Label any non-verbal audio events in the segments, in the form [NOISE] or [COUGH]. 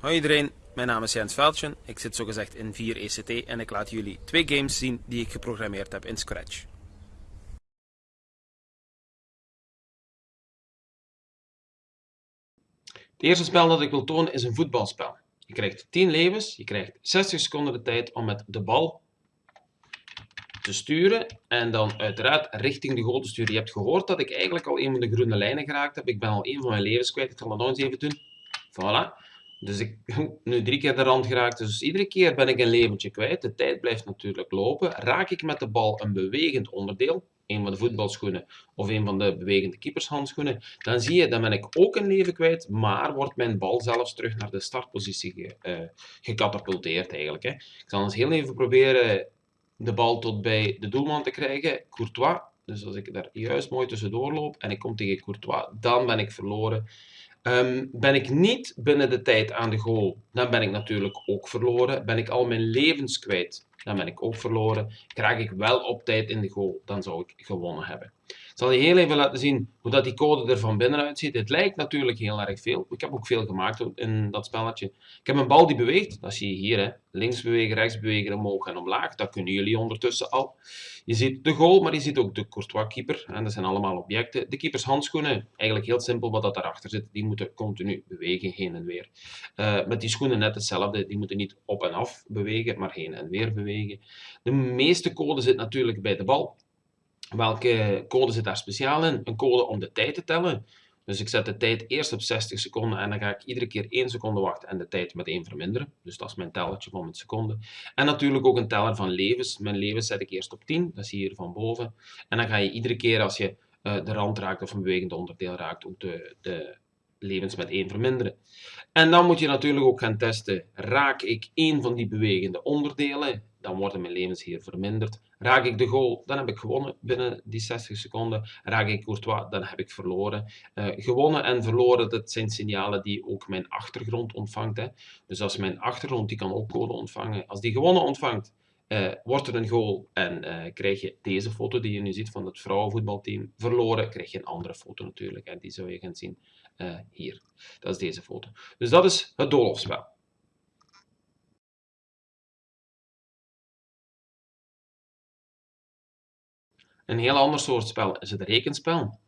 Hoi iedereen, mijn naam is Jens Veldjen. Ik zit zogezegd in 4 ECT en ik laat jullie twee games zien die ik geprogrammeerd heb in Scratch. Het eerste spel dat ik wil tonen is een voetbalspel. Je krijgt 10 levens, je krijgt 60 seconden de tijd om met de bal te sturen en dan uiteraard richting de goal te sturen. Je hebt gehoord dat ik eigenlijk al een van de groene lijnen geraakt heb. Ik ben al een van mijn levens kwijt. Ik zal dat nog eens even doen. Voilà. Dus ik [LAUGHS] nu drie keer de rand geraakt. Dus iedere keer ben ik een leventje kwijt. De tijd blijft natuurlijk lopen. Raak ik met de bal een bewegend onderdeel, een van de voetbalschoenen of een van de bewegende keepershandschoenen, dan zie je, dan ben ik ook een leven kwijt, maar wordt mijn bal zelfs terug naar de startpositie ge, uh, gecatapulteerd eigenlijk. Hè. Ik zal eens heel even proberen de bal tot bij de doelman te krijgen. Courtois, dus als ik daar juist mooi tussendoor loop en ik kom tegen Courtois, dan ben ik verloren. Um, ben ik niet binnen de tijd aan de goal, dan ben ik natuurlijk ook verloren. Ben ik al mijn levens kwijt, dan ben ik ook verloren. Krijg ik wel op tijd in de goal, dan zou ik gewonnen hebben. Zal je heel even laten zien hoe dat die code er van binnenuit ziet. Het lijkt natuurlijk heel erg veel. Ik heb ook veel gemaakt in dat spelletje. Ik heb een bal die beweegt, dat zie je hier. Hè. Links bewegen, rechts bewegen, omhoog en omlaag. Dat kunnen jullie ondertussen al. Je ziet de goal, maar je ziet ook de Courtois-keeper. En dat zijn allemaal objecten. De keepers handschoenen, eigenlijk heel simpel wat dat daarachter zit. Die moeten continu bewegen, heen en weer. Uh, met die schoenen net hetzelfde. Die moeten niet op en af bewegen, maar heen en weer bewegen. De meeste code zit natuurlijk bij de bal. Welke code zit daar speciaal in? Een code om de tijd te tellen. Dus ik zet de tijd eerst op 60 seconden en dan ga ik iedere keer 1 seconde wachten en de tijd met 1 verminderen. Dus dat is mijn tellertje van mijn seconden. En natuurlijk ook een teller van levens. Mijn levens zet ik eerst op 10, dat zie je hier van boven. En dan ga je iedere keer als je uh, de rand raakt of een bewegend onderdeel raakt, ook de, de levens met 1 verminderen. En dan moet je natuurlijk ook gaan testen, raak ik één van die bewegende onderdelen, dan worden mijn levens hier verminderd. Raak ik de goal, dan heb ik gewonnen binnen die 60 seconden. Raak ik Courtois, dan heb ik verloren. Uh, gewonnen en verloren, dat zijn signalen die ook mijn achtergrond ontvangt. Hè. Dus als mijn achtergrond, die kan ook code ontvangen. Als die gewonnen ontvangt, uh, wordt er een goal en uh, krijg je deze foto die je nu ziet van het vrouwenvoetbalteam. Verloren krijg je een andere foto natuurlijk en die zou je gaan zien hier. Dat is deze foto. Dus dat is het doolhofspel. Een heel ander soort spel is het rekenspel.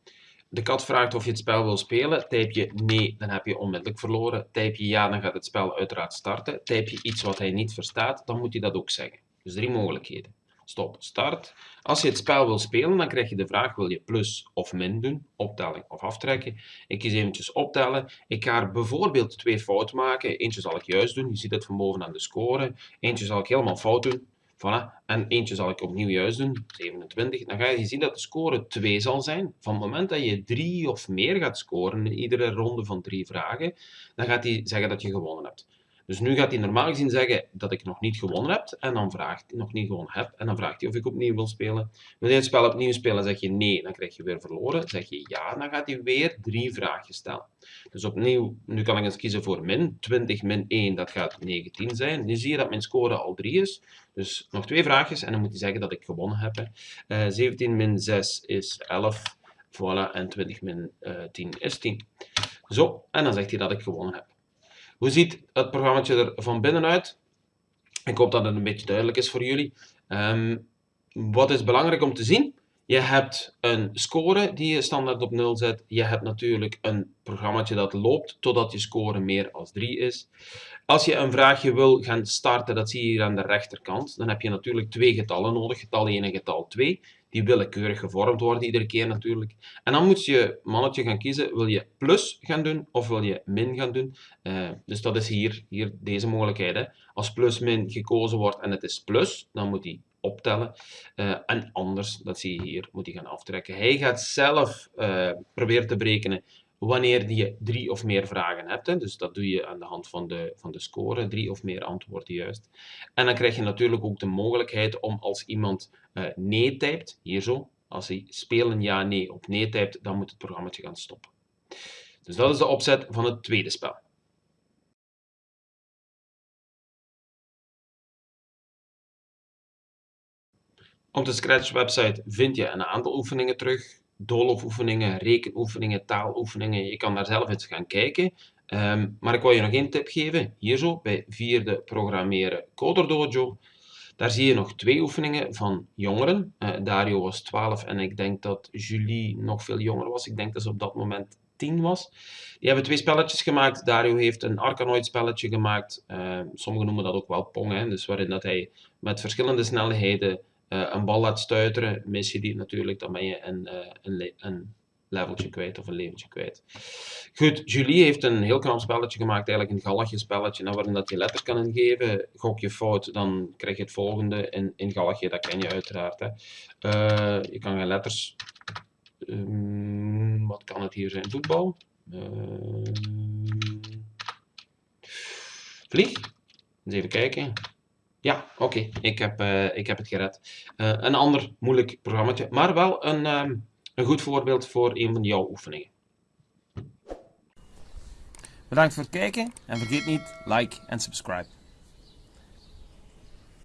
De kat vraagt of je het spel wil spelen. Typ je nee, dan heb je onmiddellijk verloren. Typ je ja, dan gaat het spel uiteraard starten. Typ je iets wat hij niet verstaat, dan moet hij dat ook zeggen. Dus drie mogelijkheden. Stop, start. Als je het spel wil spelen, dan krijg je de vraag, wil je plus of min doen? Optelling of aftrekken? Ik kies eventjes optellen. Ik ga er bijvoorbeeld twee fouten maken. Eentje zal ik juist doen, je ziet het van boven aan de score. Eentje zal ik helemaal fout doen. Voilà. En eentje zal ik opnieuw juist doen, 27. Dan ga je zien dat de score 2 zal zijn. Van het moment dat je 3 of meer gaat scoren in iedere ronde van 3 vragen, dan gaat hij zeggen dat je gewonnen hebt. Dus nu gaat hij normaal gezien zeggen dat ik nog niet gewonnen heb. En dan vraagt hij nog niet gewonnen heb. En dan vraagt hij of ik opnieuw wil spelen. Wil je het spel opnieuw spelen, zeg je nee, dan krijg je weer verloren. Zeg je ja, dan gaat hij weer drie vragen stellen. Dus opnieuw, nu kan ik eens kiezen voor min. 20 min 1, dat gaat 19 zijn. Nu zie je dat mijn score al 3 is. Dus nog twee vraagjes en dan moet hij zeggen dat ik gewonnen heb. Uh, 17 min 6 is 11. Voilà, en 20 min uh, 10 is 10. Zo, en dan zegt hij dat ik gewonnen heb. Hoe ziet het programma er van binnenuit? Ik hoop dat het een beetje duidelijk is voor jullie. Um, wat is belangrijk om te zien? Je hebt een score die je standaard op 0 zet. Je hebt natuurlijk een programma dat loopt totdat je score meer als 3 is. Als je een vraagje wil gaan starten, dat zie je hier aan de rechterkant, dan heb je natuurlijk twee getallen nodig, getal 1 en getal 2 die willekeurig gevormd worden iedere keer natuurlijk. En dan moet je mannetje gaan kiezen, wil je plus gaan doen of wil je min gaan doen. Uh, dus dat is hier, hier deze mogelijkheid. Als plus min gekozen wordt en het is plus, dan moet hij optellen. Uh, en anders, dat zie je hier, moet hij gaan aftrekken. Hij gaat zelf uh, proberen te berekenen wanneer je drie of meer vragen hebt. Hè. Dus dat doe je aan de hand van de, van de score, drie of meer antwoorden juist. En dan krijg je natuurlijk ook de mogelijkheid om als iemand uh, nee typt, hier zo, als hij spelen ja, nee op nee typt, dan moet het programma gaan stoppen. Dus dat is de opzet van het tweede spel. Op de Scratch website vind je een aantal oefeningen terug doolofoefeningen, rekenoefeningen, taaloefeningen. Je kan daar zelf eens gaan kijken. Ehm, maar ik wil je nog één tip geven. Hier zo, bij vierde programmeren Coder Dojo. Daar zie je nog twee oefeningen van jongeren. Uh, Dario was 12 en ik denk dat Julie nog veel jonger was. Ik denk dat ze op dat moment 10 was. Die hebben twee spelletjes gemaakt. Dario heeft een Arkanoid spelletje gemaakt. Uh, sommigen noemen dat ook wel Pong. Hè? Dus waarin dat hij met verschillende snelheden een bal laat stuiteren. Mis je die natuurlijk, dan ben je een, een, een leveltje kwijt of een leventje kwijt. Goed, Julie heeft een heel knap spelletje gemaakt, eigenlijk een galligje spelletje, nou, waarin dat je letters kan ingeven. Gok je fout, dan krijg je het volgende in, in galligje, dat ken je uiteraard. Hè. Uh, je kan geen letters... Um, wat kan het hier zijn? Voetbal? Uh, vlieg? Eens even kijken. Ja, oké, ik, heb, uh, ik heb het gered. Uh, een ander moeilijk programma, maar wel een, um, een goed voorbeeld voor een van jouw oefeningen. Bedankt voor het kijken en vergeet niet like en subscribe.